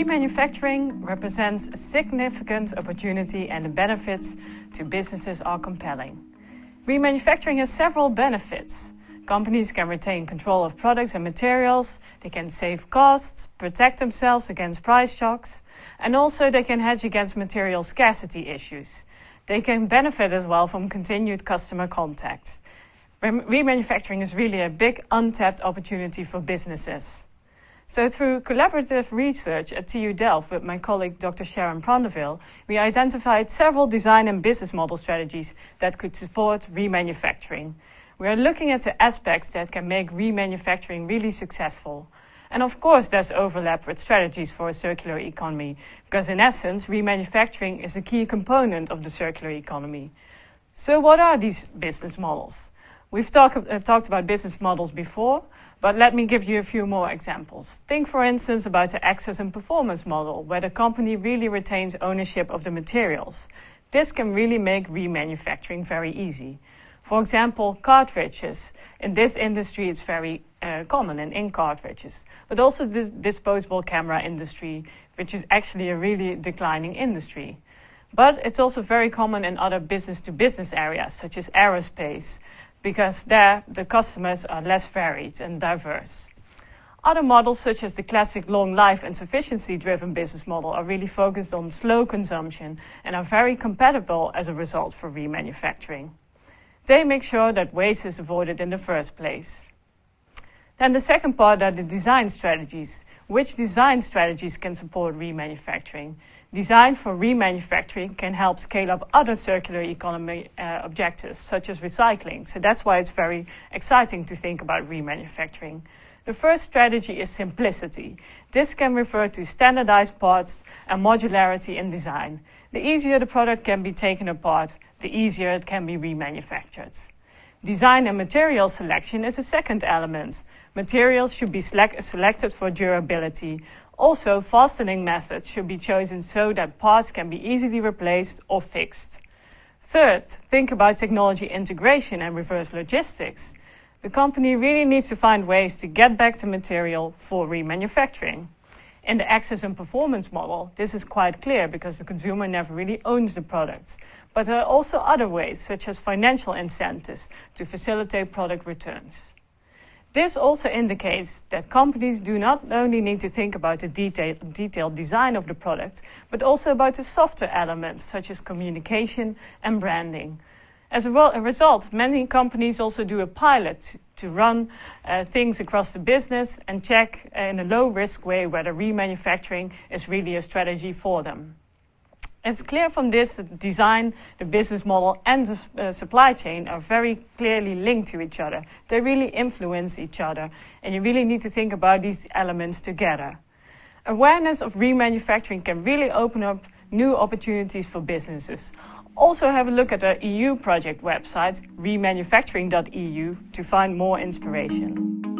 Remanufacturing represents a significant opportunity and the benefits to businesses are compelling. Remanufacturing has several benefits. Companies can retain control of products and materials, they can save costs, protect themselves against price shocks, and also they can hedge against material scarcity issues. They can benefit as well from continued customer contact. Remanufacturing is really a big untapped opportunity for businesses. So through collaborative research at TU Delft with my colleague Dr. Sharon Prendeville, we identified several design and business model strategies that could support remanufacturing. We are looking at the aspects that can make remanufacturing really successful. And of course, there's overlap with strategies for a circular economy, because in essence, remanufacturing is a key component of the circular economy. So what are these business models? We've talk, uh, talked about business models before, but let me give you a few more examples. Think, for instance, about the access and performance model, where the company really retains ownership of the materials. This can really make remanufacturing very easy. For example, cartridges. In this industry, it's very uh, common in ink cartridges, but also this disposable camera industry, which is actually a really declining industry. But it's also very common in other business to business areas, such as aerospace, because there the customers are less varied and diverse. Other models, such as the classic long life and sufficiency driven business model, are really focused on slow consumption and are very compatible as a result for remanufacturing. They make sure that waste is avoided in the first place. Then the second part are the design strategies. Which design strategies can support remanufacturing? Design for remanufacturing can help scale up other circular economy uh, objectives, such as recycling. So that's why it's very exciting to think about remanufacturing. The first strategy is simplicity. This can refer to standardized parts and modularity in design. The easier the product can be taken apart, the easier it can be remanufactured. Design and material selection is a second element. Materials should be select selected for durability, also, fastening methods should be chosen so that parts can be easily replaced or fixed. Third, think about technology integration and reverse logistics. The company really needs to find ways to get back the material for remanufacturing. In the access and performance model, this is quite clear because the consumer never really owns the products. But there are also other ways, such as financial incentives, to facilitate product returns. This also indicates that companies do not only need to think about the detailed, detailed design of the product, but also about the softer elements such as communication and branding. As a, a result, many companies also do a pilot to run uh, things across the business and check in a low risk way whether remanufacturing is really a strategy for them. It's clear from this that design, the business model, and the uh, supply chain are very clearly linked to each other. They really influence each other, and you really need to think about these elements together. Awareness of remanufacturing can really open up new opportunities for businesses. Also have a look at the EU project website, remanufacturing.eu, to find more inspiration.